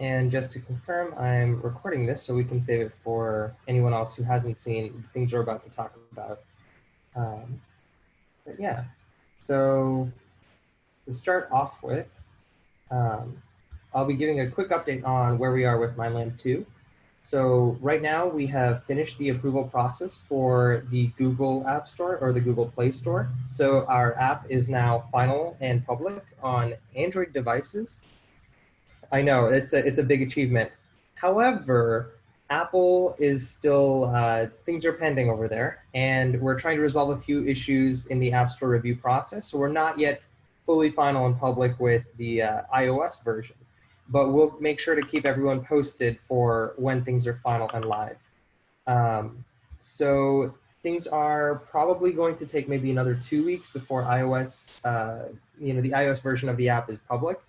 And just to confirm, I'm recording this so we can save it for anyone else who hasn't seen the things we're about to talk about. Um, but yeah, so to start off with, um, I'll be giving a quick update on where we are with MindLamp 2. So right now we have finished the approval process for the Google App Store or the Google Play Store. So our app is now final and public on Android devices. I know it's a, it's a big achievement. However, Apple is still, uh, things are pending over there and we're trying to resolve a few issues in the App Store review process. So we're not yet fully final and public with the uh, iOS version but we'll make sure to keep everyone posted for when things are final and live. Um, so things are probably going to take maybe another two weeks before iOS, uh, you know, the iOS version of the app is public.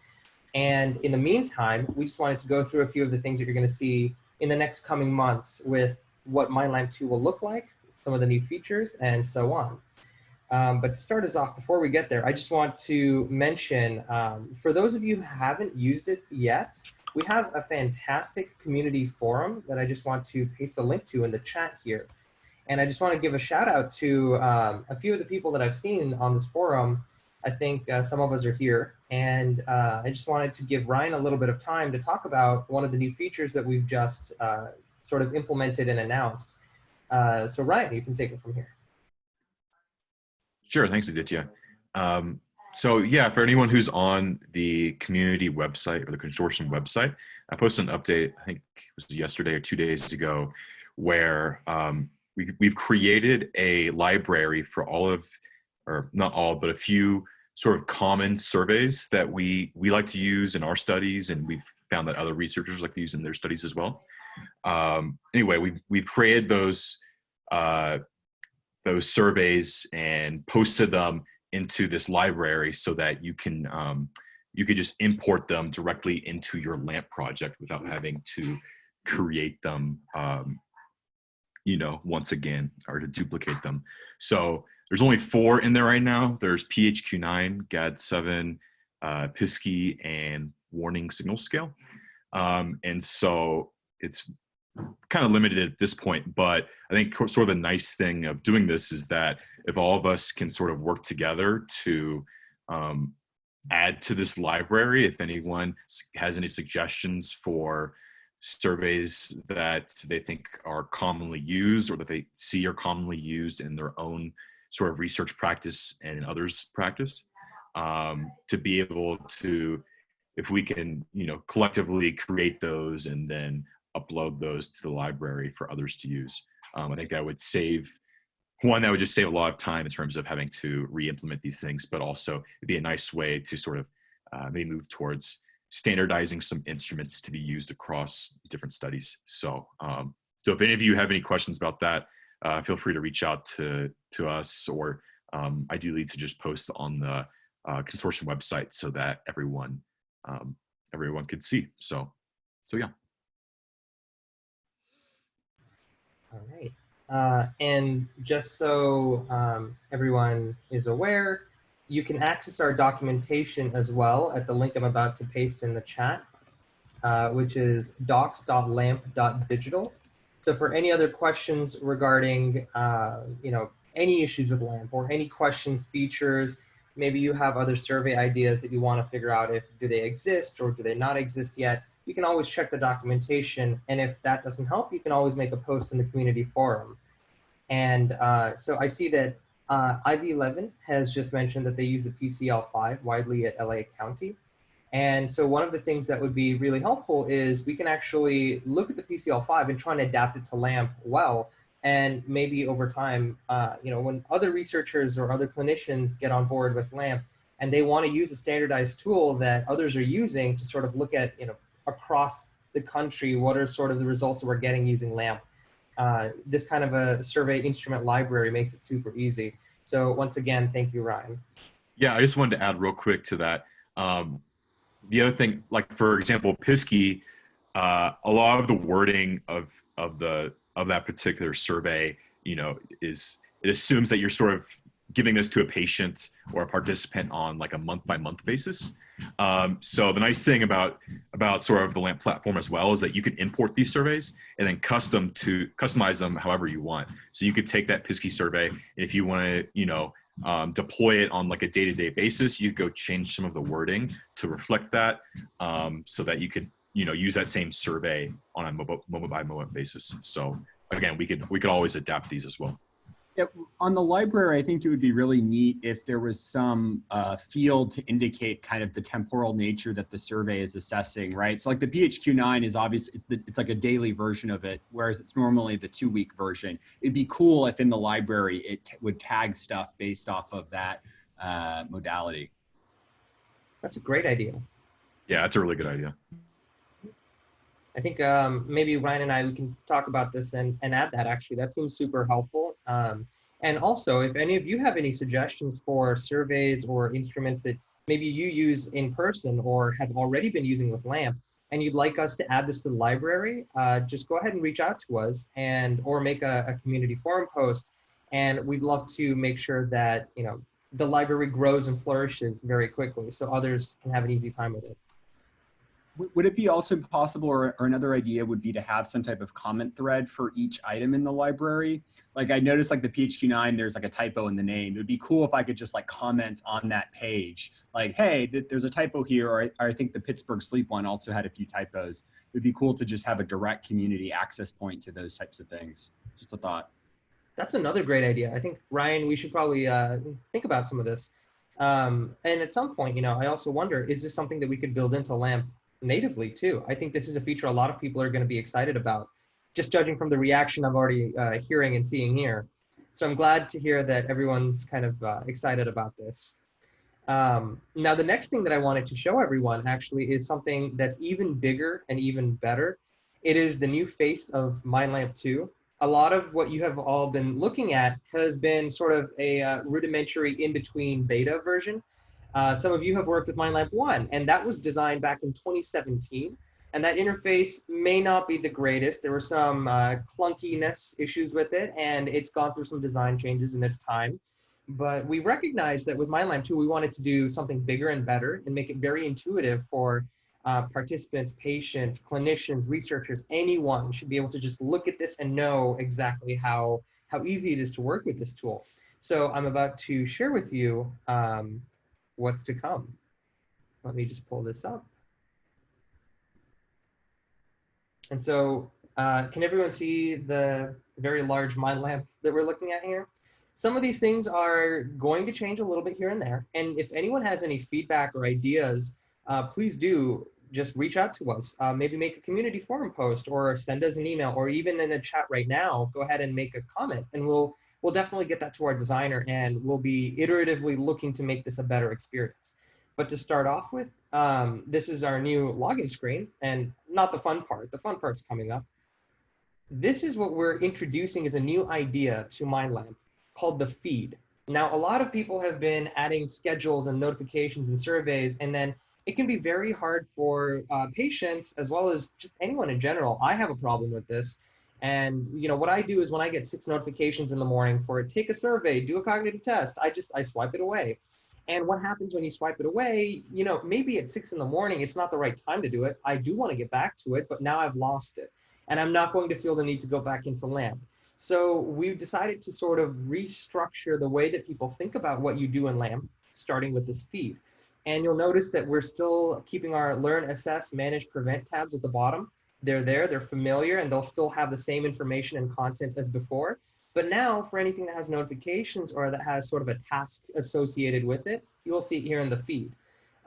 And in the meantime, we just wanted to go through a few of the things that you're going to see in the next coming months with what MindLamp 2 will look like, some of the new features, and so on. Um, but to start us off, before we get there, I just want to mention, um, for those of you who haven't used it yet, we have a fantastic community forum that I just want to paste a link to in the chat here. And I just want to give a shout out to um, a few of the people that I've seen on this forum. I think uh, some of us are here. And uh, I just wanted to give Ryan a little bit of time to talk about one of the new features that we've just uh, sort of implemented and announced. Uh, so Ryan, you can take it from here. Sure, thanks Aditya. Um, so yeah, for anyone who's on the community website or the consortium website, I posted an update, I think it was yesterday or two days ago, where um, we, we've created a library for all of, or not all, but a few sort of common surveys that we, we like to use in our studies and we've found that other researchers like to use in their studies as well. Um, anyway, we've, we've created those uh, those surveys and posted them into this library so that you can um, you could just import them directly into your LAMP project without having to create them um, you know once again or to duplicate them so there's only four in there right now. There's phq9 gad7 uh, and warning signal scale. Um, and so it's kind of limited at this point, but I think sort of the nice thing of doing this is that if all of us can sort of work together to um, add to this library, if anyone has any suggestions for surveys that they think are commonly used or that they see are commonly used in their own sort of research practice and others practice, um, to be able to if we can you know collectively create those and then upload those to the library for others to use. Um, I think that would save, one, that would just save a lot of time in terms of having to re-implement these things, but also it'd be a nice way to sort of uh, maybe move towards standardizing some instruments to be used across different studies. So, um, so if any of you have any questions about that, uh, feel free to reach out to, to us or um, ideally to just post on the uh, consortium website so that everyone um, everyone could see. So, so yeah. All right. Uh, and just so um, everyone is aware, you can access our documentation as well at the link I'm about to paste in the chat, uh, which is docs.lamp.digital. So for any other questions regarding, uh, you know, any issues with LAMP or any questions, features, maybe you have other survey ideas that you want to figure out if do they exist or do they not exist yet, you can always check the documentation. And if that doesn't help, you can always make a post in the community forum. And uh, so I see that uh, IV11 has just mentioned that they use the PCL5 widely at LA County. And so one of the things that would be really helpful is we can actually look at the PCL5 and try and adapt it to LAMP well. And maybe over time, uh, you know, when other researchers or other clinicians get on board with LAMP and they want to use a standardized tool that others are using to sort of look at, you know, across the country, what are sort of the results that we're getting using LAMP. Uh, this kind of a survey instrument library makes it super easy. So once again, thank you, Ryan. Yeah, I just wanted to add real quick to that. Um, the other thing, like for example, PSQI, uh, a lot of the wording of of the of that particular survey, you know, is it assumes that you're sort of giving this to a patient or a participant on like a month by month basis. Um, so the nice thing about about sort of the LAMP platform as well is that you can import these surveys and then custom to customize them however you want. So you could take that Pidsky survey, and if you want to, you know, um, deploy it on like a day-to-day basis, you go change some of the wording to reflect that, um, so that you could, you know, use that same survey on a moment by moment basis. So again, we could we could always adapt these as well. Yeah, on the library, I think it would be really neat if there was some uh, field to indicate kind of the temporal nature that the survey is assessing, right? So like the PHQ-9 is obviously, it's, the, it's like a daily version of it, whereas it's normally the two week version. It'd be cool if in the library it would tag stuff based off of that uh, modality. That's a great idea. Yeah, that's a really good idea. I think um, maybe Ryan and I we can talk about this and, and add that actually. That seems super helpful. Um, and also, if any of you have any suggestions for surveys or instruments that maybe you use in person or have already been using with LAMP, and you'd like us to add this to the library, uh, just go ahead and reach out to us and or make a, a community forum post. And we'd love to make sure that you know the library grows and flourishes very quickly so others can have an easy time with it would it be also possible or, or, another idea would be to have some type of comment thread for each item in the library? Like i noticed like the phq9 there's like a typo in the name. It would be cool if i could just like comment on that page. Like hey th there's a typo here or I, or I, think the pittsburgh sleep one also had a few typos. It would be cool to just have a direct community access point to those types of things. Just a thought. That's another great idea. I think ryan we should probably uh, think about some of this. Um, and at some point you know i also wonder is this something that we could build into lamp natively too. I think this is a feature a lot of people are going to be excited about, just judging from the reaction I'm already uh, hearing and seeing here. So I'm glad to hear that everyone's kind of uh, excited about this. Um, now, the next thing that I wanted to show everyone actually is something that's even bigger and even better. It is the new face of MindLamp 2. A lot of what you have all been looking at has been sort of a uh, rudimentary in-between beta version uh, some of you have worked with MindLamp 1, and that was designed back in 2017. And that interface may not be the greatest. There were some uh, clunkiness issues with it, and it's gone through some design changes in its time. But we recognized that with MindLamp 2, we wanted to do something bigger and better and make it very intuitive for uh, participants, patients, clinicians, researchers, anyone should be able to just look at this and know exactly how, how easy it is to work with this tool. So I'm about to share with you um, what's to come. Let me just pull this up. And so uh, can everyone see the very large mind lamp that we're looking at here? Some of these things are going to change a little bit here and there. And if anyone has any feedback or ideas, uh, please do just reach out to us. Uh, maybe make a community forum post or send us an email or even in the chat right now, go ahead and make a comment and we'll we'll definitely get that to our designer and we'll be iteratively looking to make this a better experience. But to start off with, um, this is our new login screen and not the fun part, the fun part's coming up. This is what we're introducing as a new idea to MindLamp called the feed. Now, a lot of people have been adding schedules and notifications and surveys, and then it can be very hard for uh, patients as well as just anyone in general. I have a problem with this and you know what I do is when I get six notifications in the morning for it, take a survey, do a cognitive test, I just I swipe it away. And what happens when you swipe it away? You know, maybe at six in the morning, it's not the right time to do it. I do want to get back to it, but now I've lost it. And I'm not going to feel the need to go back into LAMP. So we've decided to sort of restructure the way that people think about what you do in LAMP, starting with this feed. And you'll notice that we're still keeping our learn, assess, manage, prevent tabs at the bottom they're there, they're familiar, and they'll still have the same information and content as before. But now for anything that has notifications or that has sort of a task associated with it, you will see it here in the feed.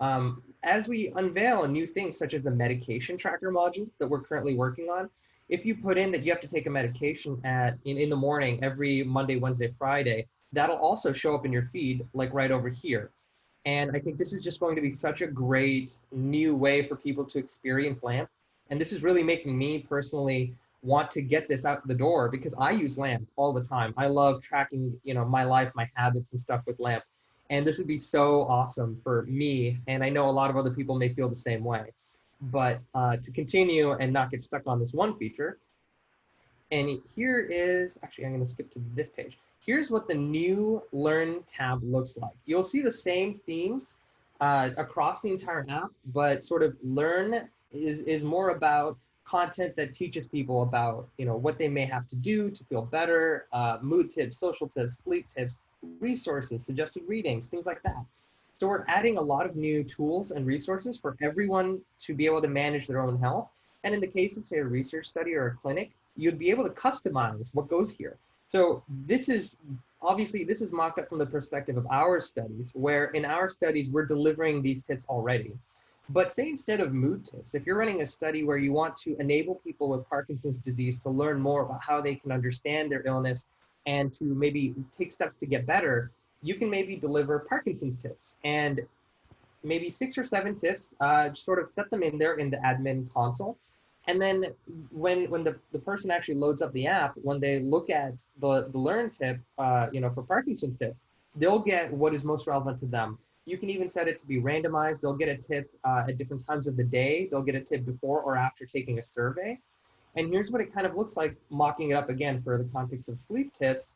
Um, as we unveil new things such as the medication tracker module that we're currently working on, if you put in that you have to take a medication at in, in the morning every Monday, Wednesday, Friday, that'll also show up in your feed like right over here. And I think this is just going to be such a great new way for people to experience LAMP and this is really making me personally want to get this out the door because I use LAMP all the time. I love tracking, you know, my life, my habits and stuff with LAMP. And this would be so awesome for me. And I know a lot of other people may feel the same way. But uh, to continue and not get stuck on this one feature, and here is, actually, I'm going to skip to this page. Here's what the new Learn tab looks like. You'll see the same themes uh, across the entire app, but sort of learn is, is more about content that teaches people about, you know, what they may have to do to feel better, uh, mood tips, social tips, sleep tips, resources, suggested readings, things like that. So we're adding a lot of new tools and resources for everyone to be able to manage their own health. And in the case of say a research study or a clinic, you'd be able to customize what goes here. So this is obviously this is mocked up from the perspective of our studies, where in our studies we're delivering these tips already. But say instead of mood tips, if you're running a study where you want to enable people with Parkinson's disease to learn more about how they can understand their illness and to maybe take steps to get better, you can maybe deliver Parkinson's tips and maybe six or seven tips, uh, sort of set them in there in the admin console. And then when when the, the person actually loads up the app, when they look at the, the learn tip, uh, you know, for Parkinson's tips, they'll get what is most relevant to them. You can even set it to be randomized. They'll get a tip uh, at different times of the day. They'll get a tip before or after taking a survey. And here's what it kind of looks like mocking it up again for the context of sleep tips.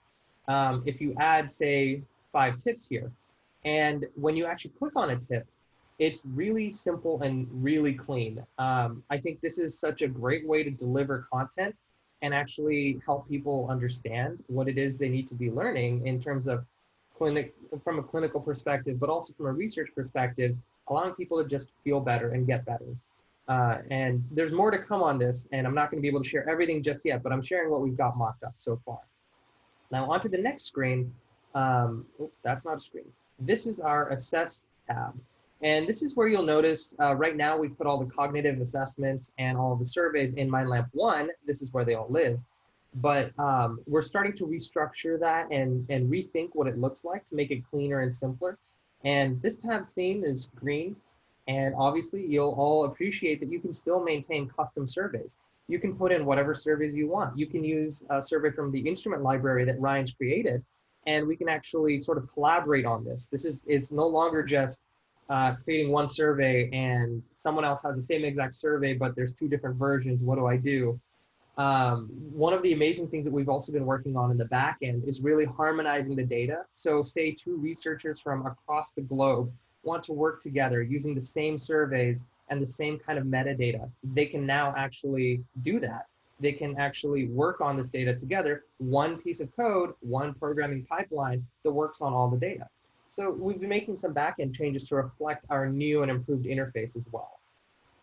Um, if you add, say, five tips here, and when you actually click on a tip, it's really simple and really clean. Um, I think this is such a great way to deliver content and actually help people understand what it is they need to be learning in terms of clinic from a clinical perspective, but also from a research perspective, allowing people to just feel better and get better. Uh, and there's more to come on this, and I'm not going to be able to share everything just yet, but I'm sharing what we've got mocked up so far. Now onto the next screen. Um, oh, that's not a screen. This is our assess tab. And this is where you'll notice uh, right now we've put all the cognitive assessments and all the surveys in MindLamp 1. This is where they all live. But um, we're starting to restructure that and, and rethink what it looks like to make it cleaner and simpler. And this tab theme is green. And obviously you'll all appreciate that you can still maintain custom surveys. You can put in whatever surveys you want. You can use a survey from the instrument library that Ryan's created, and we can actually sort of collaborate on this. This is, is no longer just uh, creating one survey and someone else has the same exact survey, but there's two different versions. What do I do? Um, one of the amazing things that we've also been working on in the back end is really harmonizing the data. So say two researchers from across the globe want to work together using the same surveys and the same kind of metadata. They can now actually do that. They can actually work on this data together, one piece of code, one programming pipeline that works on all the data. So we've been making some backend changes to reflect our new and improved interface as well.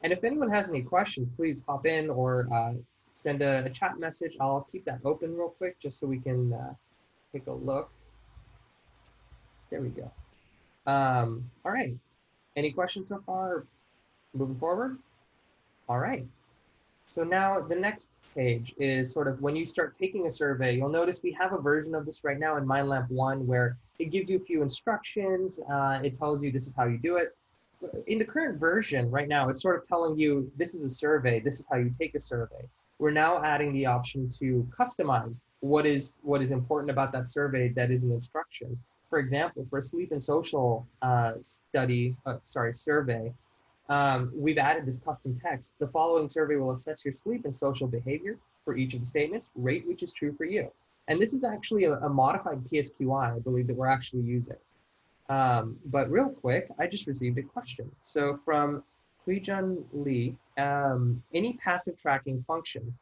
And if anyone has any questions, please hop in or uh, send a, chat message. I'll keep that open real quick just so we can uh, take a look. There we go. Um, all right. Any questions so far? Moving forward? All right. So now the next page is sort of when you start taking a survey, you'll notice we have a version of this right now in MindLamp 1 where it gives you a few instructions. Uh, it tells you this is how you do it. In the current version right now, it's sort of telling you this is a survey, this is how you take a survey. We're now adding the option to customize what is what is important about that survey that is an instruction. For example, for a sleep and social uh, study, uh, sorry, survey, um, we've added this custom text. The following survey will assess your sleep and social behavior for each of the statements, rate which is true for you. And this is actually a, a modified PSQI, I believe, that we're actually using. Um, but real quick, I just received a question. So from Huijun Lee, um, any passive tracking function?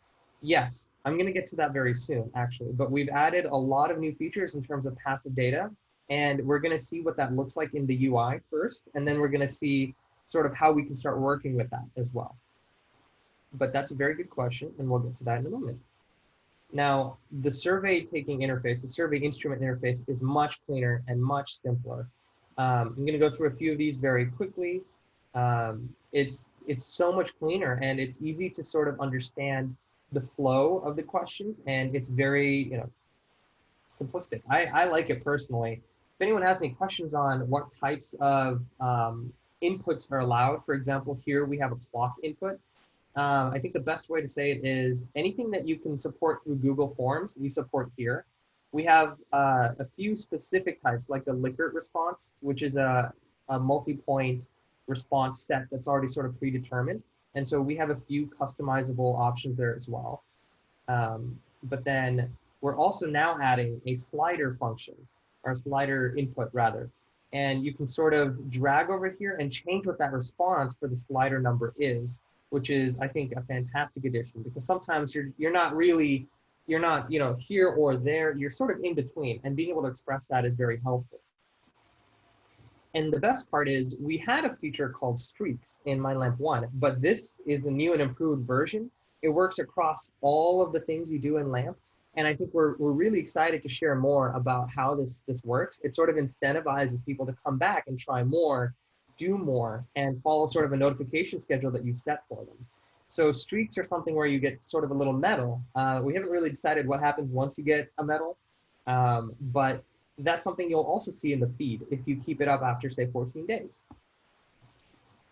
Yes, I'm going to get to that very soon, actually. But we've added a lot of new features in terms of passive data. And we're going to see what that looks like in the UI first. And then we're going to see sort of how we can start working with that as well. But that's a very good question, and we'll get to that in a moment. Now, the survey taking interface, the survey instrument interface is much cleaner and much simpler. Um, I'm gonna go through a few of these very quickly. Um, it's, it's so much cleaner and it's easy to sort of understand the flow of the questions and it's very, you know, simplistic. I, I like it personally. If anyone has any questions on what types of um, inputs are allowed. For example, here we have a clock input. Um, I think the best way to say it is anything that you can support through Google Forms, we support here. We have uh, a few specific types like the Likert response, which is a, a multi-point response set that's already sort of predetermined. And so we have a few customizable options there as well. Um, but then we're also now adding a slider function or slider input rather. and you can sort of drag over here and change what that response for the slider number is, which is, I think, a fantastic addition because sometimes you're, you're not really, you're not, you know, here or there, you're sort of in between and being able to express that is very helpful. And the best part is we had a feature called streaks in MindLamp 1, but this is the new and improved version. It works across all of the things you do in LAMP. And I think we're, we're really excited to share more about how this, this works. It sort of incentivizes people to come back and try more, do more, and follow sort of a notification schedule that you set for them. So streaks are something where you get sort of a little medal. Uh, we haven't really decided what happens once you get a medal, um, but that's something you'll also see in the feed if you keep it up after say 14 days.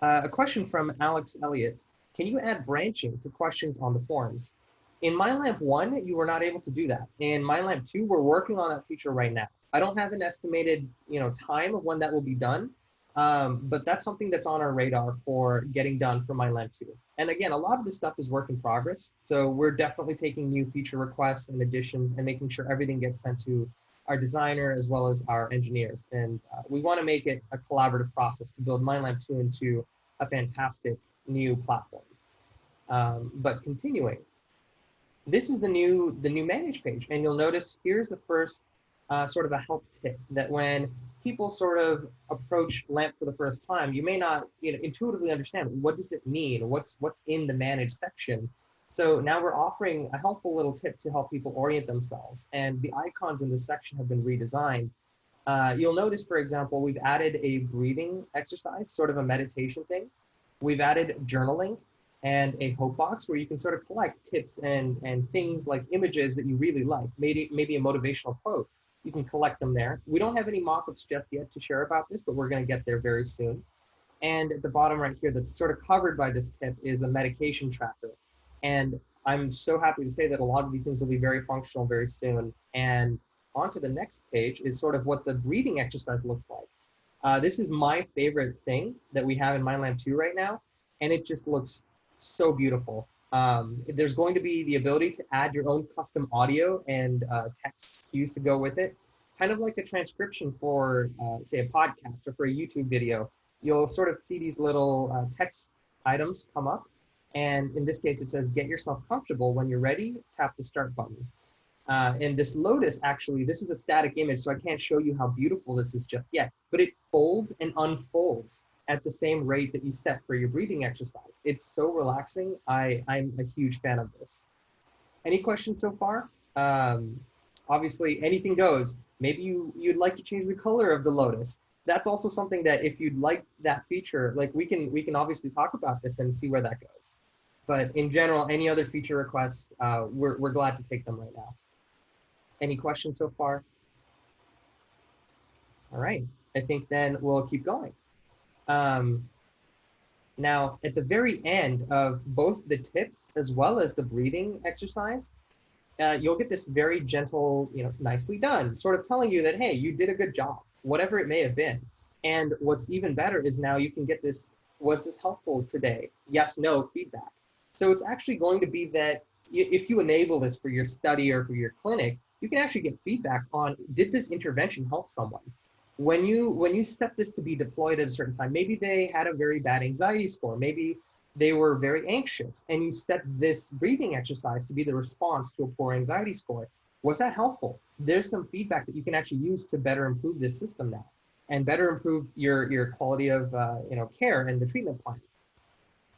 Uh, a question from Alex Elliott. Can you add branching to questions on the forums? In MindLamp 1, you were not able to do that. In MindLamp 2, we're working on that feature right now. I don't have an estimated you know, time of when that will be done, um, but that's something that's on our radar for getting done for MindLamp 2. And again, a lot of this stuff is work in progress. So we're definitely taking new feature requests and additions and making sure everything gets sent to our designer as well as our engineers. And uh, we want to make it a collaborative process to build MindLamp 2 into a fantastic new platform. Um, but continuing, this is the new the new manage page, and you'll notice here's the first uh, sort of a help tip that when people sort of approach LAMP for the first time, you may not you know intuitively understand what does it mean, what's what's in the manage section. So now we're offering a helpful little tip to help people orient themselves. And the icons in this section have been redesigned. Uh, you'll notice, for example, we've added a breathing exercise, sort of a meditation thing. We've added journaling and a hope box where you can sort of collect tips and, and things like images that you really like, maybe, maybe a motivational quote. You can collect them there. We don't have any mock-ups just yet to share about this, but we're gonna get there very soon. And at the bottom right here, that's sort of covered by this tip is a medication tracker. And I'm so happy to say that a lot of these things will be very functional very soon. And onto the next page is sort of what the breathing exercise looks like. Uh, this is my favorite thing that we have in MindLamp 2 right now, and it just looks so beautiful. Um, there's going to be the ability to add your own custom audio and uh, text cues to go with it, kind of like a transcription for, uh, say, a podcast or for a YouTube video. You'll sort of see these little uh, text items come up, and in this case, it says, get yourself comfortable. When you're ready, tap the start button. Uh, and this lotus, actually, this is a static image, so I can't show you how beautiful this is just yet, but it folds and unfolds at the same rate that you set for your breathing exercise. It's so relaxing. I, I'm a huge fan of this. Any questions so far? Um, obviously, anything goes. Maybe you, you'd like to change the color of the lotus that's also something that if you'd like that feature, like we can we can obviously talk about this and see where that goes. But in general, any other feature requests, uh, we're, we're glad to take them right now. Any questions so far? All right, I think then we'll keep going. Um, now, at the very end of both the tips as well as the breathing exercise, uh, you'll get this very gentle, you know, nicely done, sort of telling you that, hey, you did a good job whatever it may have been. And what's even better is now you can get this, was this helpful today? Yes, no feedback. So it's actually going to be that if you enable this for your study or for your clinic, you can actually get feedback on, did this intervention help someone? When you, when you set this to be deployed at a certain time, maybe they had a very bad anxiety score, maybe they were very anxious and you set this breathing exercise to be the response to a poor anxiety score was that helpful? There's some feedback that you can actually use to better improve this system now and better improve your, your quality of uh, you know, care and the treatment plan.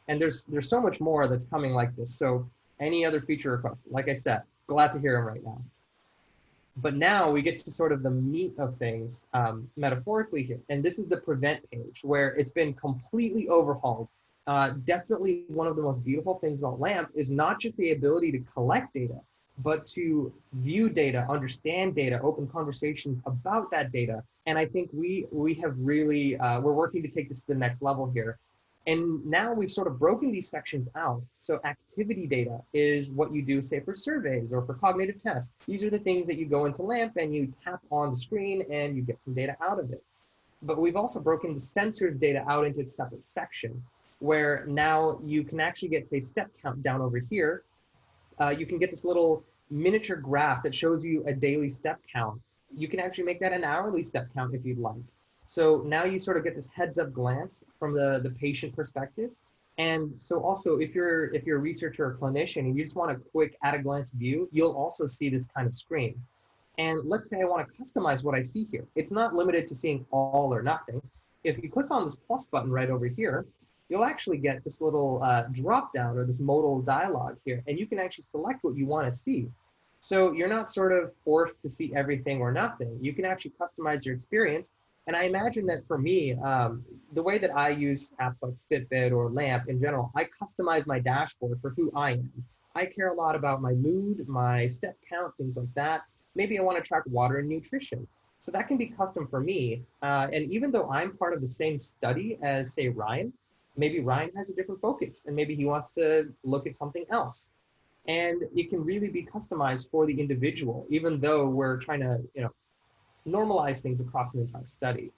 And there's, there's so much more that's coming like this. So any other feature requests, like I said, glad to hear them right now. But now we get to sort of the meat of things um, metaphorically here. And this is the prevent page where it's been completely overhauled. Uh, definitely one of the most beautiful things about LAMP is not just the ability to collect data, but to view data, understand data, open conversations about that data. And I think we we have really uh, we're working to take this to the next level here. And now we've sort of broken these sections out. So activity data is what you do, say, for surveys or for cognitive tests. These are the things that you go into LAMP and you tap on the screen and you get some data out of it. But we've also broken the sensors data out into a separate section where now you can actually get, say, step count down over here uh, you can get this little miniature graph that shows you a daily step count. You can actually make that an hourly step count if you'd like. So now you sort of get this heads up glance from the, the patient perspective. And so also if you're if you're a researcher or clinician and you just want a quick at a glance view, you'll also see this kind of screen. And let's say I want to customize what I see here. It's not limited to seeing all or nothing. If you click on this plus button right over here, you'll actually get this little uh, drop down or this modal dialog here, and you can actually select what you want to see. So you're not sort of forced to see everything or nothing. You can actually customize your experience. And I imagine that for me, um, the way that I use apps like Fitbit or Lamp in general, I customize my dashboard for who I am. I care a lot about my mood, my step count, things like that. Maybe I want to track water and nutrition. So that can be custom for me. Uh, and even though I'm part of the same study as say Ryan, maybe Ryan has a different focus and maybe he wants to look at something else. And it can really be customized for the individual, even though we're trying to, you know, normalize things across an entire study.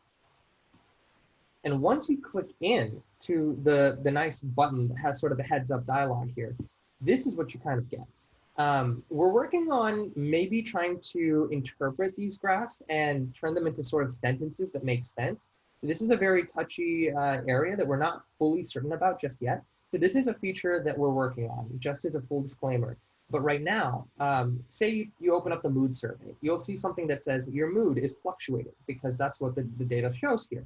And once you click in to the, the nice button that has sort of a heads up dialogue here, this is what you kind of get. Um, we're working on maybe trying to interpret these graphs and turn them into sort of sentences that make sense. This is a very touchy uh, area that we're not fully certain about just yet. So this is a feature that we're working on, just as a full disclaimer. But right now, um, say you, you open up the mood survey, you'll see something that says your mood is fluctuating because that's what the, the data shows here.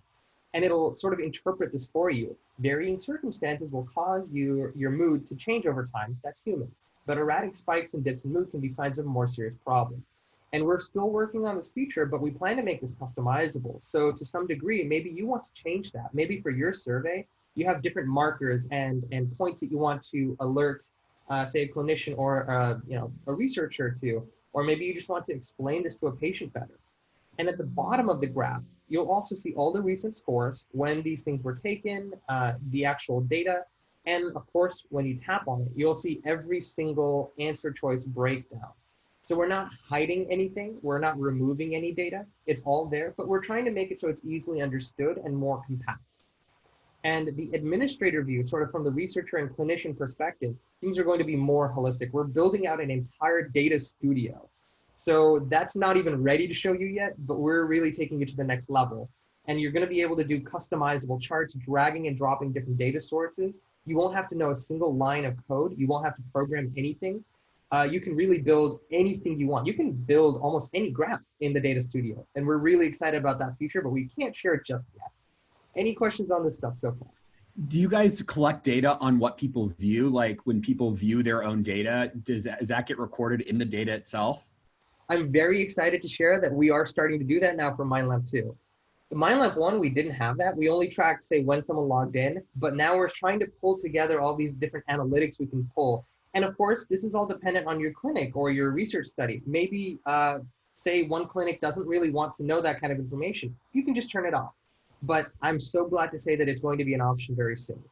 And it'll sort of interpret this for you. Varying circumstances will cause you, your mood to change over time. That's human. But erratic spikes and dips in mood can be signs of a more serious problem. And we're still working on this feature, but we plan to make this customizable. So to some degree, maybe you want to change that. Maybe for your survey, you have different markers and, and points that you want to alert, uh, say a clinician or uh, you know, a researcher to, or maybe you just want to explain this to a patient better. And at the bottom of the graph, you'll also see all the recent scores, when these things were taken, uh, the actual data, and of course, when you tap on it, you'll see every single answer choice breakdown. So we're not hiding anything. We're not removing any data. It's all there, but we're trying to make it so it's easily understood and more compact. And the administrator view, sort of from the researcher and clinician perspective, things are going to be more holistic. We're building out an entire data studio. So that's not even ready to show you yet, but we're really taking it to the next level. And you're gonna be able to do customizable charts, dragging and dropping different data sources. You won't have to know a single line of code. You won't have to program anything. Uh, you can really build anything you want. You can build almost any graph in the data studio. And we're really excited about that feature, but we can't share it just yet. Any questions on this stuff so far? Do you guys collect data on what people view? Like when people view their own data, does that, does that get recorded in the data itself? I'm very excited to share that we are starting to do that now for MindLamp 2. The MindLamp 1, we didn't have that. We only tracked, say, when someone logged in, but now we're trying to pull together all these different analytics we can pull. And of course, this is all dependent on your clinic or your research study. Maybe, uh, say, one clinic doesn't really want to know that kind of information. You can just turn it off but I'm so glad to say that it's going to be an option very soon.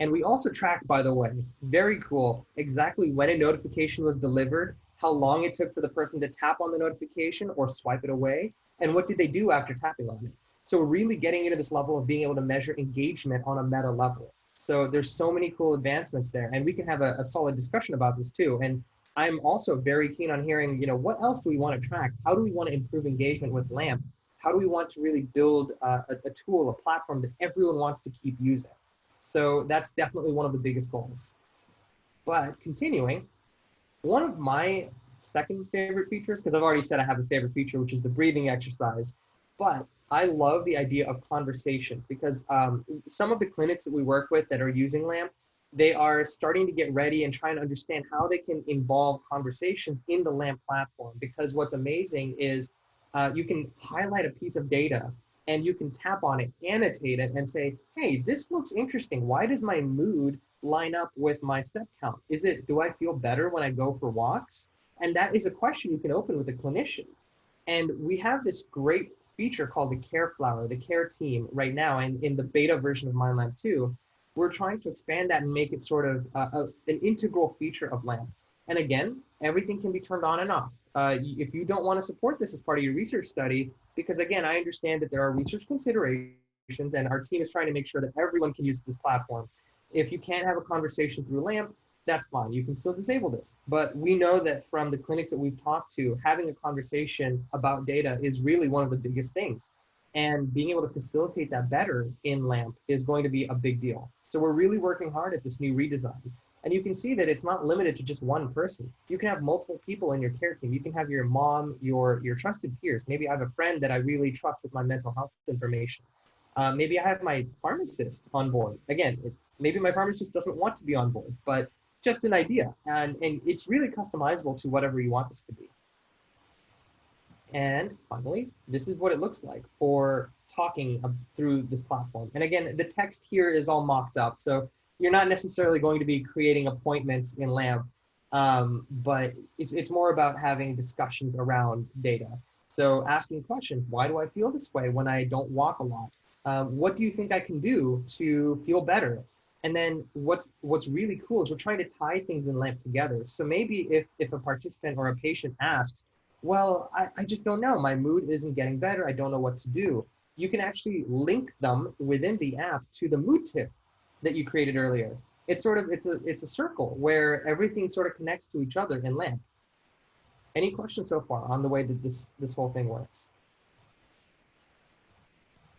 And we also track, by the way, very cool, exactly when a notification was delivered, how long it took for the person to tap on the notification or swipe it away, and what did they do after tapping on it. So we're really getting into this level of being able to measure engagement on a meta level. So there's so many cool advancements there, and we can have a, a solid discussion about this too. And I'm also very keen on hearing, you know, what else do we want to track? How do we want to improve engagement with LAMP? how do we want to really build a, a, tool, a platform that everyone wants to keep using? So that's definitely one of the biggest goals. But continuing, one of my second favorite features, because I've already said I have a favorite feature, which is the breathing exercise, but I love the idea of conversations because um, some of the clinics that we work with that are using LAMP, they are starting to get ready and trying to understand how they can involve conversations in the LAMP platform. Because what's amazing is uh, you can highlight a piece of data and you can tap on it, annotate it, and say, hey, this looks interesting. Why does my mood line up with my step count? Is it, do I feel better when I go for walks? And that is a question you can open with a clinician. And we have this great feature called the Care Flower, the Care Team right now, and in the beta version of MindLamp 2, we're trying to expand that and make it sort of uh, a, an integral feature of LAMP. And again, everything can be turned on and off. Uh, if you don't want to support this as part of your research study, because again, I understand that there are research considerations and our team is trying to make sure that everyone can use this platform. If you can't have a conversation through LAMP, that's fine. You can still disable this. But we know that from the clinics that we've talked to, having a conversation about data is really one of the biggest things. And being able to facilitate that better in LAMP is going to be a big deal. So we're really working hard at this new redesign. And you can see that it's not limited to just one person. You can have multiple people in your care team. You can have your mom, your, your trusted peers. Maybe I have a friend that I really trust with my mental health information. Uh, maybe I have my pharmacist on board. Again, it, maybe my pharmacist doesn't want to be on board, but just an idea. And, and it's really customizable to whatever you want this to be. And finally, this is what it looks like for talking through this platform. And again, the text here is all mocked up. So you're not necessarily going to be creating appointments in LAMP, um, but it's, it's more about having discussions around data. So asking questions, why do I feel this way when I don't walk a lot? Um, what do you think I can do to feel better? And then what's what's really cool is we're trying to tie things in LAMP together. So maybe if, if a participant or a patient asks, well, I, I just don't know, my mood isn't getting better, I don't know what to do. You can actually link them within the app to the mood tip that you created earlier. It's sort of, it's a, it's a circle where everything sort of connects to each other in LAMP. Any questions so far on the way that this, this whole thing works?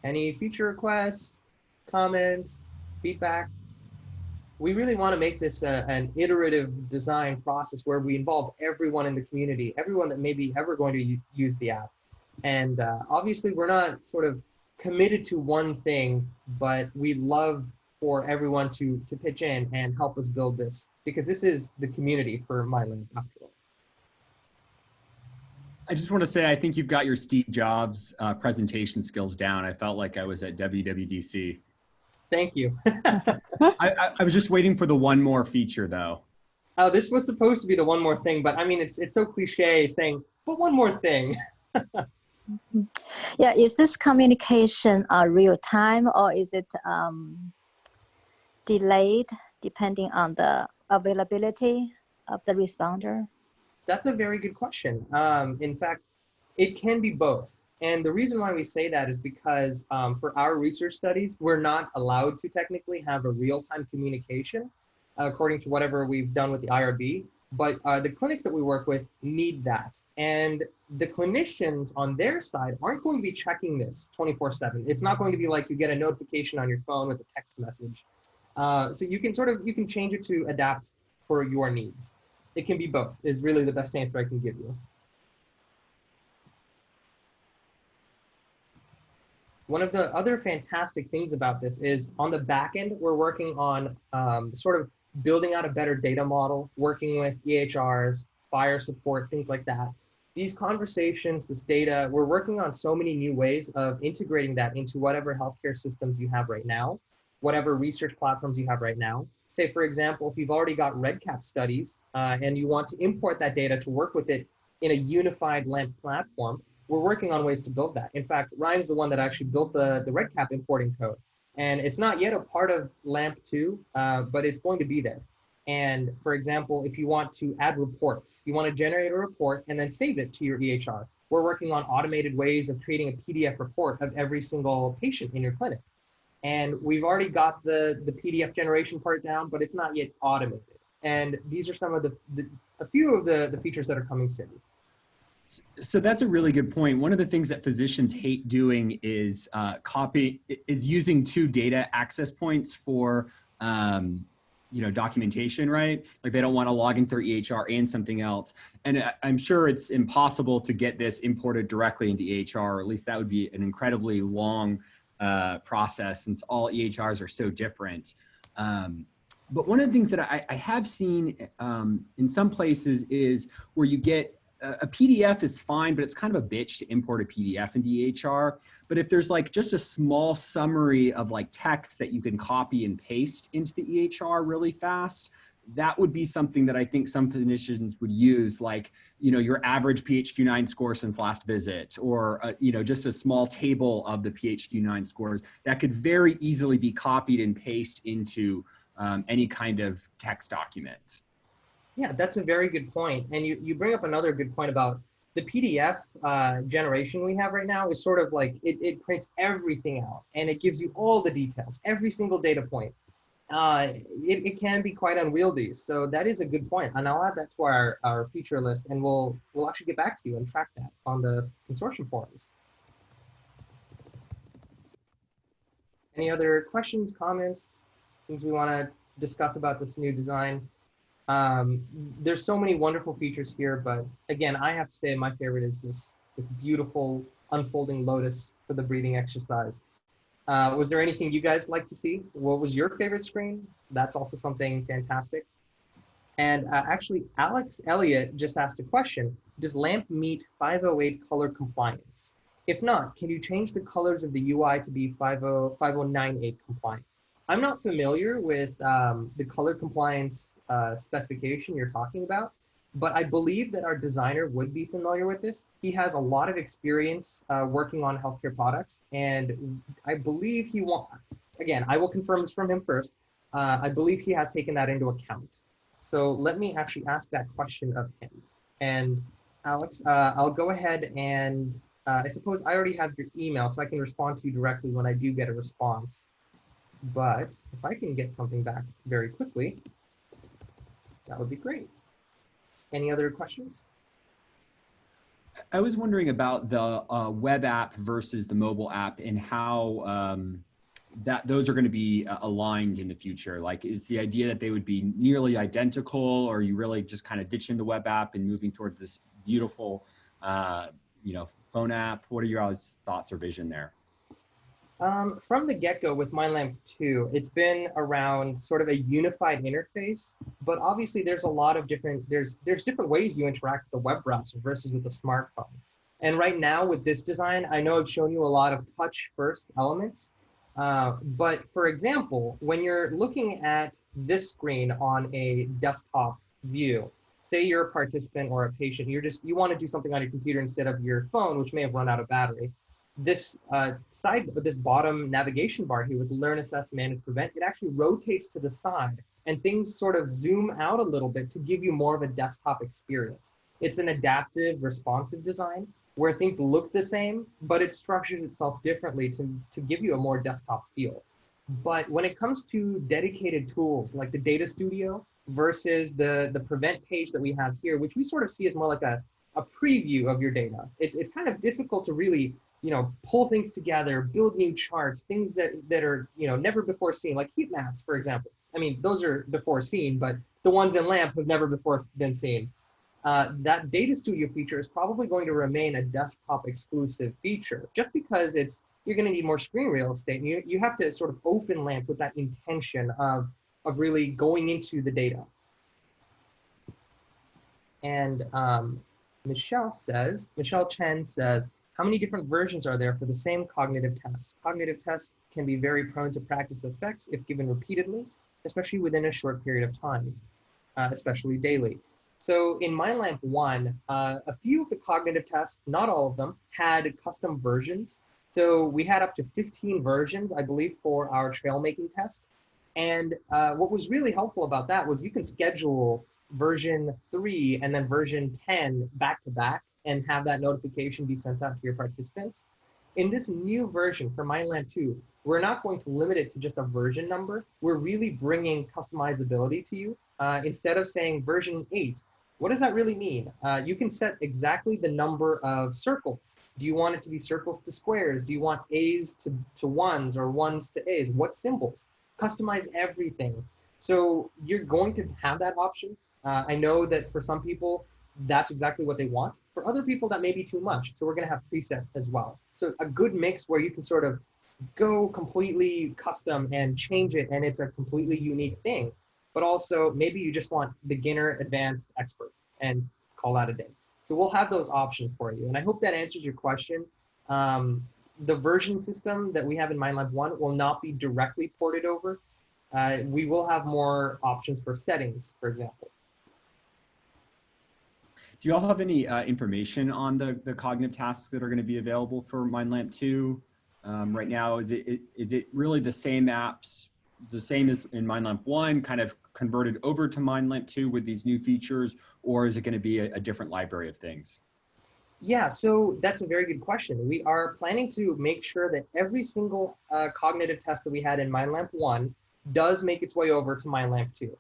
Any feature requests, comments, feedback? We really want to make this a, an iterative design process where we involve everyone in the community, everyone that may be ever going to use the app. And uh, obviously we're not sort of committed to one thing, but we love for everyone to, to pitch in and help us build this because this is the community for MyLamp after all. I just want to say, I think you've got your Steve Jobs uh, presentation skills down. I felt like I was at WWDC. Thank you. I, I, I, was just waiting for the one more feature though. Oh, this was supposed to be the one more thing, but I mean, it's, it's so cliche saying, but one more thing. yeah, is this communication uh, real time or is it um, delayed depending on the availability of the responder? That's a very good question. Um, in fact, it can be both. And the reason why we say that is because um, for our research studies, we're not allowed to technically have a real-time communication uh, according to whatever we've done with the IRB. But uh, the clinics that we work with need that. And the clinicians on their side aren't going to be checking this 24 seven. It's not going to be like you get a notification on your phone with a text message. Uh, so you can sort of, you can change it to adapt for your needs it can be both is really the best answer I can give you. One of the other fantastic things about this is on the back end, we're working on um, sort of building out a better data model, working with EHRs, FHIR support, things like that. These conversations, this data, we're working on so many new ways of integrating that into whatever healthcare systems you have right now, whatever research platforms you have right now say, for example, if you've already got REDCap studies uh, and you want to import that data to work with it in a unified LAMP platform, we're working on ways to build that. In fact, Ryan's the one that actually built the, the REDCap importing code. And it's not yet a part of LAMP 2, uh, but it's going to be there. And for example, if you want to add reports, you want to generate a report and then save it to your EHR. We're working on automated ways of creating a PDF report of every single patient in your clinic. And we've already got the, the PDF generation part down, but it's not yet automated. And these are some of the, the a few of the, the features that are coming soon. So that's a really good point. One of the things that physicians hate doing is uh, copy is using two data access points for um, you know documentation, right? Like they don't want to log in through EHR and something else. And I'm sure it's impossible to get this imported directly into EHR, or at least that would be an incredibly long uh, process since all EHRs are so different. Um, but one of the things that I, I have seen um, in some places is where you get a, PDF is fine, but it's kind of a bitch to import a PDF into EHR. But if there's like just a small summary of like text that you can copy and paste into the EHR really fast, that would be something that I think some clinicians would use, like, you know, your average PHQ-9 score since last visit, or, uh, you know, just a small table of the PHQ-9 scores that could very easily be copied and pasted into um, any kind of text document. Yeah, that's a very good point. And you, you bring up another good point about the PDF uh, generation we have right now is sort of like, it, it prints everything out and it gives you all the details, every single data point uh, it, it can be quite unwieldy. So that is a good point. And I'll add that to our, our feature list and we'll, we'll actually get back to you and track that on the consortium forums. Any other questions, comments, things we want to discuss about this new design? Um, there's so many wonderful features here, but again, I have to say my favorite is this, this beautiful unfolding lotus for the breathing exercise. Uh, was there anything you guys like to see? What was your favorite screen? That's also something fantastic. And uh, actually, Alex Elliott just asked a question. Does LAMP meet 508 color compliance? If not, can you change the colors of the UI to be 50, 5098 compliant? I'm not familiar with um, the color compliance uh, specification you're talking about, but I believe that our designer would be familiar with this. He has a lot of experience uh, working on healthcare products, and I believe he want. Again, I will confirm this from him first. Uh, I believe he has taken that into account. So let me actually ask that question of him. And Alex, uh, I'll go ahead and uh, I suppose I already have your email, so I can respond to you directly when I do get a response. But if I can get something back very quickly, that would be great. Any other questions? I was wondering about the uh, web app versus the mobile app and how um, that those are going to be uh, aligned in the future. Like, is the idea that they would be nearly identical, or are you really just kind of ditching the web app and moving towards this beautiful, uh, you know, phone app? What are your thoughts or vision there? Um, from the get-go with MindLamp 2, it's been around sort of a unified interface, but obviously there's a lot of different, there's, there's different ways you interact with the web browser versus with the smartphone. And right now with this design, I know I've shown you a lot of touch first elements, uh, but for example, when you're looking at this screen on a desktop view, say you're a participant or a patient, you're just, you want to do something on your computer instead of your phone, which may have run out of battery this uh, side, this bottom navigation bar here with learn, assess, manage, prevent, it actually rotates to the side and things sort of zoom out a little bit to give you more of a desktop experience. It's an adaptive, responsive design where things look the same, but it structures itself differently to, to give you a more desktop feel. But when it comes to dedicated tools like the Data Studio versus the, the prevent page that we have here, which we sort of see as more like a, a preview of your data, it's, it's kind of difficult to really you know, pull things together, build new charts, things that, that are, you know, never before seen, like heat maps, for example. I mean, those are before seen, but the ones in LAMP have never before been seen. Uh, that data studio feature is probably going to remain a desktop exclusive feature just because it's, you're going to need more screen real estate. And you, you have to sort of open LAMP with that intention of, of really going into the data. And um, Michelle says, Michelle Chen says, how many different versions are there for the same cognitive tests? Cognitive tests can be very prone to practice effects if given repeatedly, especially within a short period of time, uh, especially daily. So in MindLamp 1, uh, a few of the cognitive tests, not all of them, had custom versions. So we had up to 15 versions, I believe, for our trail making test. And uh, what was really helpful about that was you can schedule version 3 and then version 10 back to back and have that notification be sent out to your participants. In this new version for MindLamp 2, we're not going to limit it to just a version number. We're really bringing customizability to you. Uh, instead of saying version 8, what does that really mean? Uh, you can set exactly the number of circles. Do you want it to be circles to squares? Do you want A's to, to ones or ones to A's? What symbols? Customize everything. So you're going to have that option. Uh, I know that for some people, that's exactly what they want. For other people, that may be too much. So we're going to have presets as well. So a good mix where you can sort of go completely custom and change it and it's a completely unique thing. But also maybe you just want beginner, advanced, expert and call that a day. So we'll have those options for you. And I hope that answers your question. Um, the version system that we have in MindLamp 1 will not be directly ported over. Uh, we will have more options for settings, for example. Do you all have any uh, information on the, the cognitive tasks that are going to be available for MindLamp 2 um, right now? Is it, is it really the same apps, the same as in MindLamp 1, kind of converted over to MindLamp 2 with these new features, or is it going to be a, a different library of things? Yeah, so that's a very good question. We are planning to make sure that every single uh, cognitive test that we had in MindLamp 1 does make its way over to MindLamp 2.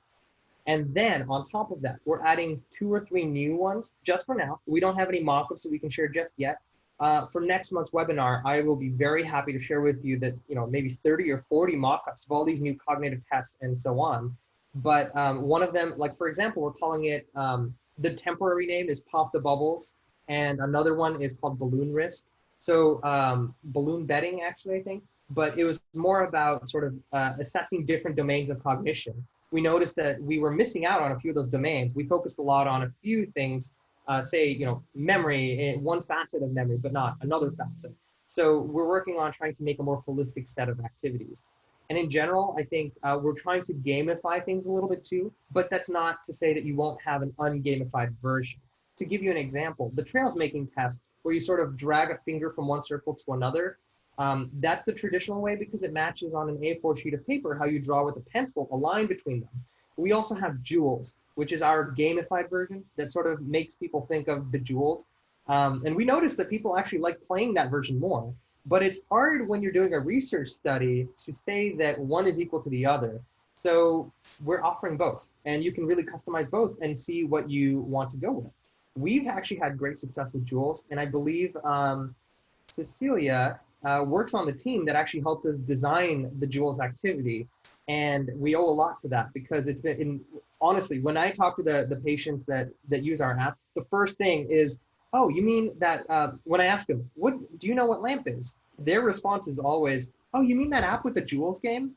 And then on top of that, we're adding two or three new ones just for now. We don't have any mock-ups that we can share just yet. uh, for next month's webinar, I will be very happy to share with you that, you know, maybe 30 or 40 mock-ups of all these new cognitive tests and so on. But um, one of them, like for example, we're calling it, um, the temporary name is Pop the Bubbles, and another one is called Balloon Risk. So um, balloon betting, actually, I think. But it was more about sort of uh, assessing different domains of cognition. We noticed that we were missing out on a few of those domains. We focused a lot on a few things uh, say, you know, memory, eh, one facet of memory, but not another facet. So we're working on trying to make a more holistic set of activities. And in general, I think uh, we're trying to gamify things a little bit too, but that's not to say that you won't have an ungamified version. To give you an example, the trails making test, where you sort of drag a finger from one circle to another, um, that's the traditional way because it matches on an A4 sheet of paper how you draw with a pencil, a line between them. We also have Jewels, which is our gamified version that sort of makes people think of Bejeweled. Um, and we noticed that people actually like playing that version more. But it's hard when you're doing a research study to say that one is equal to the other. So we're offering both, and you can really customize both and see what you want to go with. We've actually had great success with Jewels, and I believe um, Cecilia uh, works on the team that actually helped us design the Jewels activity. And we owe a lot to that because it's been in, honestly when i talk to the the patients that that use our app the first thing is oh you mean that uh, when i ask them what do you know what lamp is? Their response is always oh you mean that app with the jewels game?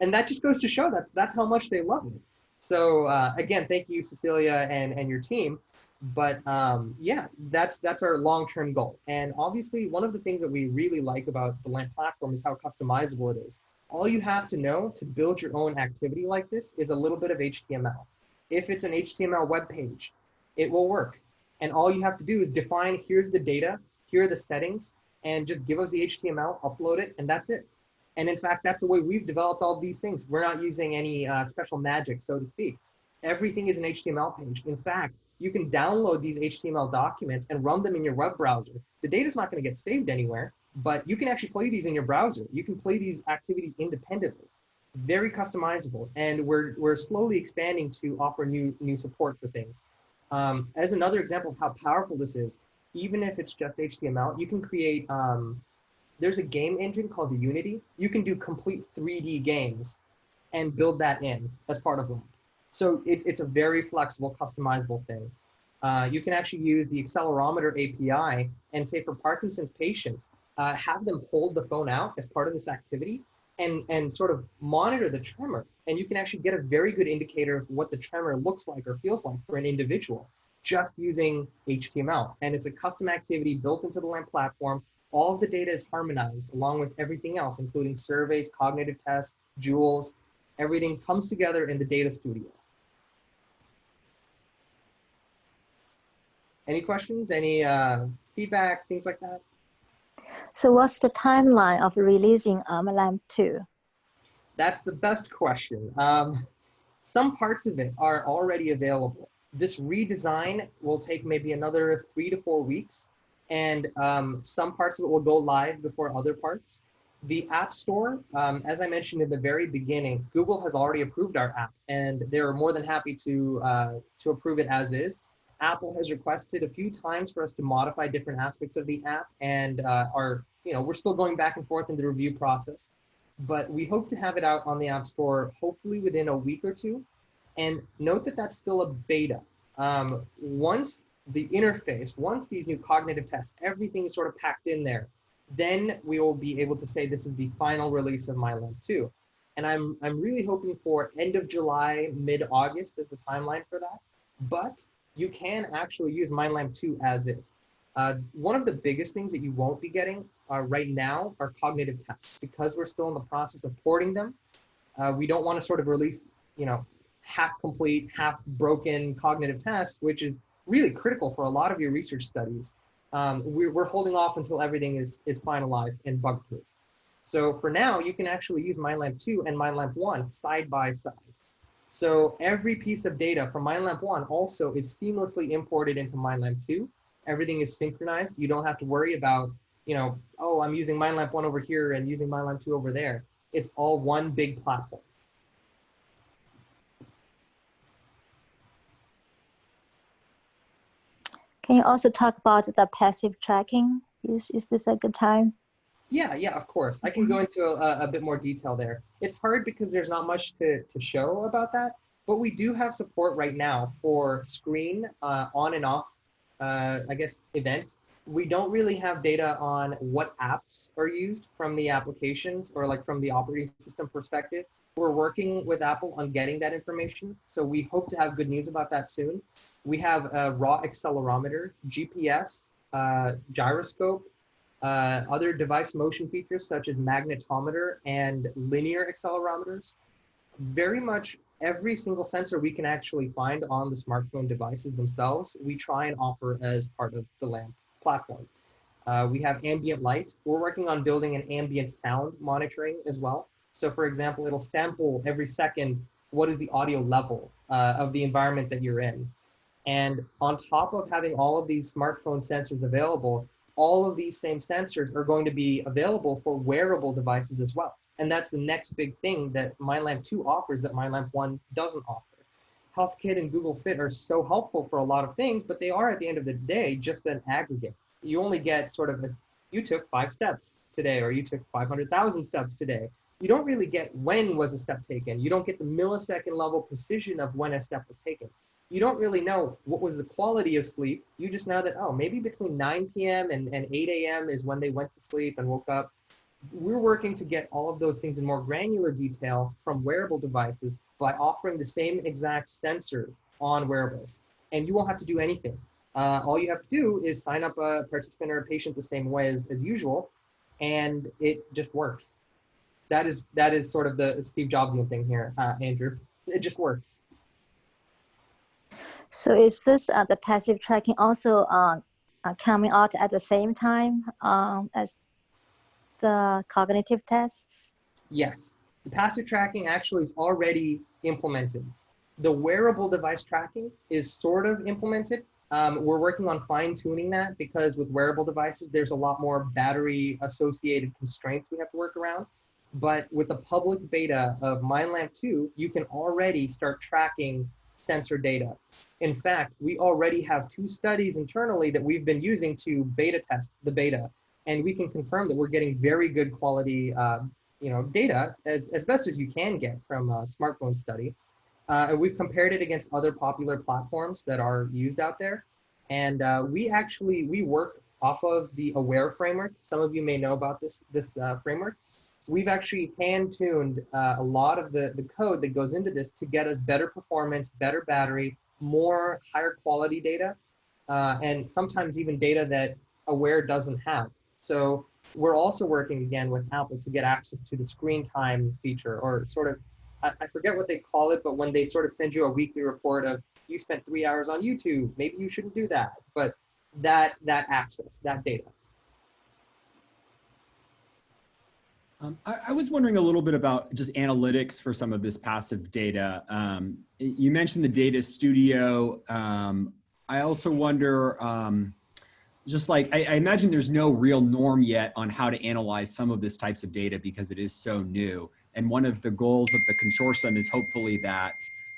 And that just goes to show that's that's how much they love it. So uh, again thank you cecilia and and your team but um, yeah that's that's our long-term goal and obviously one of the things that we really like about the lamp platform is how customizable it is all you have to know to build your own activity like this is a little bit of HTML. If it's an HTML web page, it will work. And all you have to do is define, here's the data, here are the settings, and just give us the HTML, upload it, and that's it. And in fact, that's the way we've developed all these things. We're not using any uh, special magic, so to speak. Everything is an HTML page. In fact, you can download these HTML documents and run them in your web browser. The data is not going to get saved anywhere but you can actually play these in your browser. You can play these activities independently, very customizable. And we're, we're slowly expanding to offer new, new support for things. Um, as another example of how powerful this is, even if it's just HTML, you can create, um, there's a game engine called Unity. You can do complete 3D games and build that in as part of LAMP. So it's, it's a very flexible, customizable thing. Uh, you can actually use the accelerometer API and say for Parkinson's patients, uh, have them hold the phone out as part of this activity and, and sort of monitor the tremor. And you can actually get a very good indicator of what the tremor looks like or feels like for an individual just using HTML. And it's a custom activity built into the LAMP platform. All of the data is harmonized along with everything else, including surveys, cognitive tests, jewels, everything comes together in the data studio. Any questions, any uh, feedback, things like that? So what's the timeline of releasing um, LAMP 2? That's the best question. Um, some parts of it are already available. This redesign will take maybe another three to four weeks, and um, some parts of it will go live before other parts. The App Store, um, as I mentioned in the very beginning, Google has already approved our app, and they're more than happy to, uh, to approve it as is. Apple has requested a few times for us to modify different aspects of the app and uh, you know, we're still going back and forth in the review process, but we hope to have it out on the App Store hopefully within a week or two. And note that that's still a beta. Um, once the interface, once these new cognitive tests, everything is sort of packed in there, then we will be able to say this is the final release of MindLamp 2. And I'm, I'm really hoping for end of July, mid-August is the timeline for that. But you can actually use MindLamp 2 as is. Uh, one of the biggest things that you won't be getting uh, right now are cognitive tests because we're still in the process of porting them. Uh, we don't want to sort of release, you know, half complete, half broken cognitive tests, which is really critical for a lot of your research studies. Um, we're, we're holding off until everything is, is finalized and bug proof. So for now, you can actually use MindLamp 2 and MindLamp 1 side by side. So every piece of data from MindLamp 1 also is seamlessly imported into MindLamp 2. Everything is synchronized. You don't have to worry about, you know, oh, I'm using MindLamp 1 over here and using MindLamp 2 over there. It's all one big platform. Can you also talk about the passive tracking? Is, is this a good time? Yeah, yeah, of course. I can go into a, a bit more detail there. It's hard because there's not much to, to show about that, but we do have support right now for screen uh, on and off, uh, I guess, events. We don't really have data on what apps are used from the applications or like from the operating system perspective. We're working with Apple on getting that information. So we hope to have good news about that soon. We have a raw accelerometer, GPS, uh, gyroscope, uh, other device motion features such as magnetometer and linear accelerometers. Very much every single sensor we can actually find on the smartphone devices themselves, we try and offer as part of the LAMP platform. Uh, we have ambient light. We're working on building an ambient sound monitoring as well. So for example, it'll sample every second what is the audio level uh, of the environment that you're in. And on top of having all of these smartphone sensors available, all of these same sensors are going to be available for wearable devices as well. And that's the next big thing that MindLamp 2 offers that MindLamp 1 doesn't offer. HealthKit and Google Fit are so helpful for a lot of things, but they are at the end of the day just an aggregate. You only get sort of, a, you took five steps today, or you took 500,000 steps today. You don't really get when was a step taken. You don't get the millisecond level precision of when a step was taken you don't really know what was the quality of sleep. You just know that, oh, maybe between 9 p.m. and, and 8 a.m. is when they went to sleep and woke up. We're working to get all of those things in more granular detail from wearable devices by offering the same exact sensors on wearables. And you won't have to do anything. Uh, all you have to do is sign up a participant or a patient the same way as, as usual, and it just works. That is that is sort of the Steve Jobsian thing here, uh, Andrew. It just works. So is this uh, the passive tracking also uh, uh, coming out at the same time um, as the cognitive tests? Yes, the passive tracking actually is already implemented. The wearable device tracking is sort of implemented. Um, we're working on fine tuning that because with wearable devices, there's a lot more battery associated constraints we have to work around. But with the public beta of MindLamp 2, you can already start tracking sensor data. In fact, we already have two studies internally that we've been using to beta test the beta. And we can confirm that we're getting very good quality uh, you know, data as, as best as you can get from a smartphone study. Uh, and we've compared it against other popular platforms that are used out there. And uh, we actually, we work off of the AWARE framework. Some of you may know about this, this uh, framework. We've actually hand-tuned uh, a lot of the, the code that goes into this to get us better performance, better battery, more higher quality data, uh, and sometimes even data that Aware doesn't have. So we're also working again with Apple to get access to the screen time feature or sort of, I, I forget what they call it, but when they sort of send you a weekly report of you spent three hours on YouTube, maybe you shouldn't do that, but that, that access, that data. Um, I, I, was wondering a little bit about just analytics for some of this passive data. Um, you mentioned the data studio. Um, I also wonder, um, just like, I, I, imagine there's no real norm yet on how to analyze some of this types of data because it is so new. And one of the goals of the consortium is hopefully that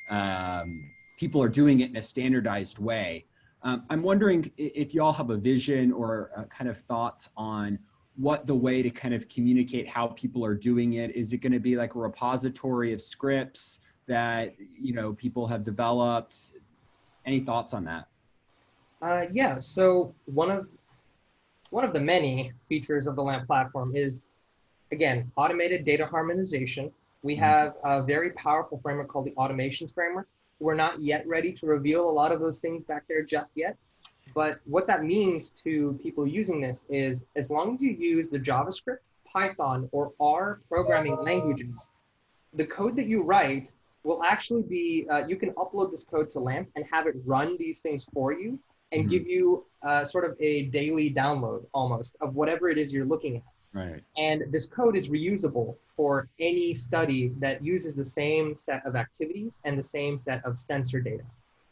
um, people are doing it in a standardized way. Um, I'm wondering if y'all have a vision or uh, kind of thoughts on what the way to kind of communicate how people are doing it. Is it going to be like a repository of scripts that you know people have developed? Any thoughts on that? Uh, yeah so one of one of the many features of the lamp platform is again automated data harmonization. We mm-hmm. have a very powerful framework called the automations framework. We're not yet ready to reveal a lot of those things back there just yet but what that means to people using this is as long as you use the JavaScript, Python, or R programming languages, the code that you write will actually be, uh, you can upload this code to LAMP and have it run these things for you and mm-hmm. give you uh, sort of a daily download almost of whatever it is you're looking at. Right. And this code is reusable for any study that uses the same set of activities and the same set of sensor data.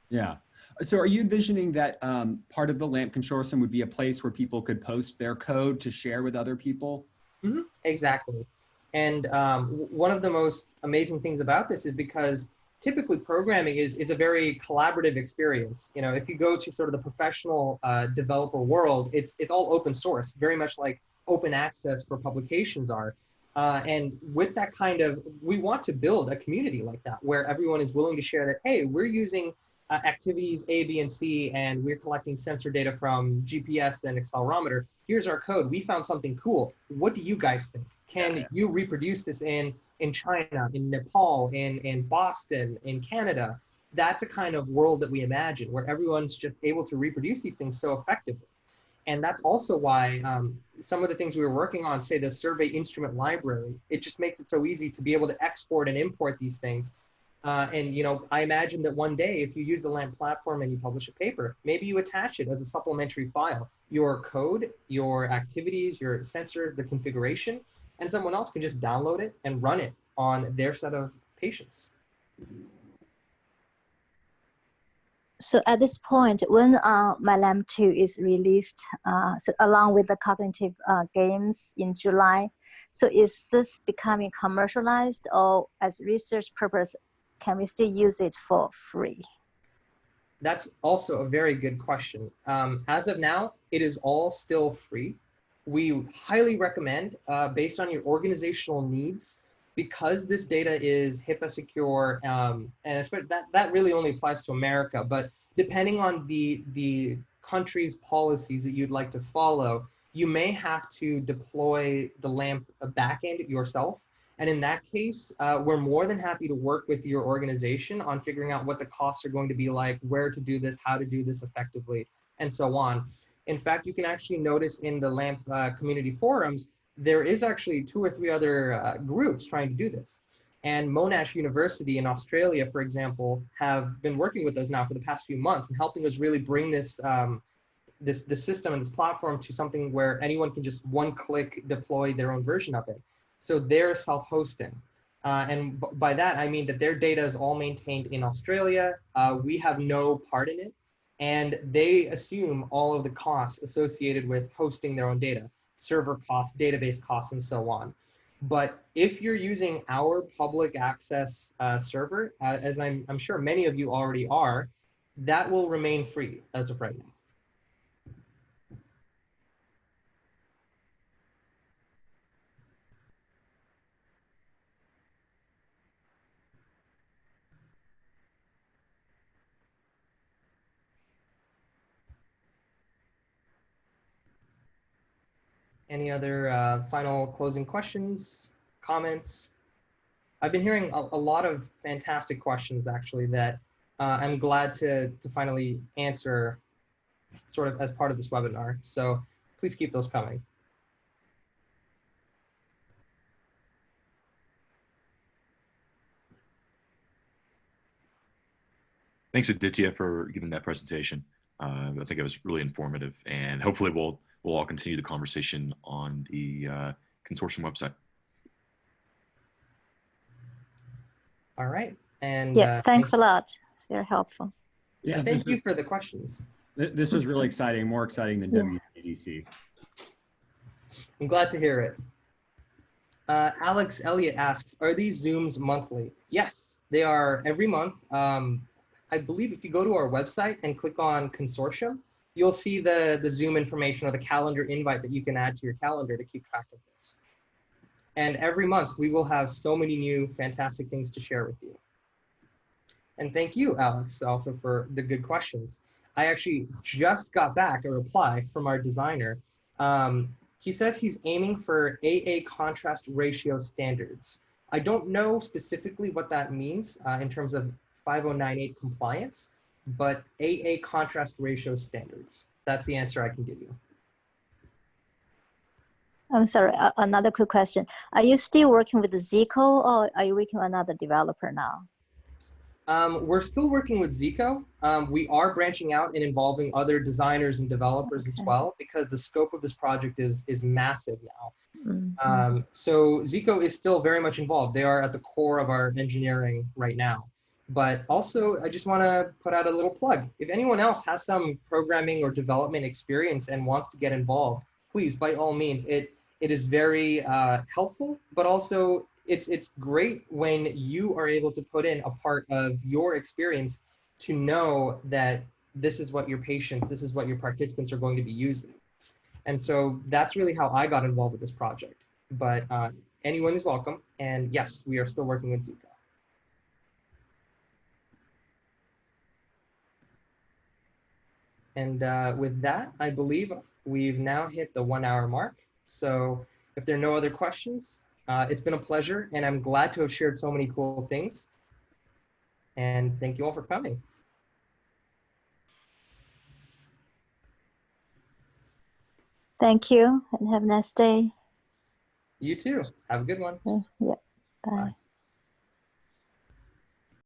Yeah. So are you envisioning that um, part of the LAMP consortium would be a place where people could post their code to share with other people? Mm -hmm. Exactly. And um, one of the most amazing things about this is because typically programming is, is a very collaborative experience. You know, if you go to sort of the professional uh, developer world, it's, it's all open source, very much like open access for publications are. Uh, and with that kind of, we want to build a community like that where everyone is willing to share that, hey, we're using uh, activities A, B, and C, and we're collecting sensor data from GPS and accelerometer. Here's our code. We found something cool. What do you guys think? Can Yeah. you reproduce this in in China, in Nepal, in in Boston, in Canada? That's a kind of world that we imagine where everyone's just able to reproduce these things so effectively. And that's also why um, some of the things we were working on, say the survey instrument library, it just makes it so easy to be able to export and import these things. Uh, and you know, I imagine that one day, if you use the LAMP platform and you publish a paper, maybe you attach it as a supplementary file, your code, your activities, your sensors, the configuration, and someone else can just download it and run it on their set of patients. So at this point, when uh, MindLamp 2 is released, uh, so along with the cognitive uh, games in July, so is this becoming commercialized or as research purpose, can we still use it for free? That's also a very good question. Um, as of now, it is all still free. We highly recommend, uh, based on your organizational needs, because this data is HIPAA secure, um, and that, that really only applies to America, but depending on the, the country's policies that you'd like to follow, you may have to deploy the LAMP backend yourself. And in that case, uh, we're more than happy to work with your organization on figuring out what the costs are going to be like, where to do this, how to do this effectively, and so on. In fact, you can actually notice in the LAMP uh, community forums, there is actually two or three other uh, groups trying to do this. And Monash University in Australia, for example, have been working with us now for the past few months and helping us really bring this um, this this system and this platform to something where anyone can just one click deploy their own version of it. So they're self-hosting. Uh, and by that, I mean that their data is all maintained in Australia. Uh, we have no part in it. And they assume all of the costs associated with hosting their own data, server costs, database costs, and so on. But if you're using our public access uh, server, uh, as I'm, I'm sure many of you already are, that will remain free as of right now. Any other uh, final closing questions, comments? I've been hearing a, a lot of fantastic questions actually that uh, I'm glad to, to finally answer sort of as part of this webinar. So please keep those coming. Thanks, Aditya, for giving that presentation. Uh, I think it was really informative, and hopefully we'll we'll all continue the conversation on the uh, consortium website. All right. And Yeah, uh, thanks a lot. It's very helpful. Yeah, thank you is, for the questions. th- this was really exciting, more exciting than Yeah. WWDC. I'm glad to hear it. Uh, Alex Elliott asks, are these Zooms monthly? Yes, they are every month. Um, I believe if you go to our website and click on consortium, you'll see the, the Zoom information or the calendar invite that you can add to your calendar to keep track of this. And every month we will have so many new fantastic things to share with you. And thank you, Alex, also for the good questions. I actually just got back a reply from our designer. Um, he says he's aiming for AA contrast ratio standards. I don't know specifically what that means uh, in terms of 5098 compliance, but AA contrast ratio standards. That's the answer I can give you. I'm sorry, uh, another quick question. Are you still working with Zco or are you working with another developer now? Um, we're still working with Zco. Um, we are branching out and involving other designers and developers as well because the scope of this project is, is massive now. Mhm. Um, so Zco is still very much involved. They are at the core of our engineering right now. But also, I just want to put out a little plug. If anyone else has some programming or development experience and wants to get involved, please, by all means, it it is very uh, helpful, but also it's it's great when you are able to put in a part of your experience to know that this is what your patients, this is what your participants are going to be using. And so that's really how I got involved with this project. But uh, anyone is welcome. And yes, we are still working with Zco. And uh, with that, I believe we've now hit the one hour mark. So if there are no other questions, uh, it's been a pleasure and I'm glad to have shared so many cool things. And thank you all for coming. Thank you and have a nice day. You too. Have a good one. Yeah, bye. Bye.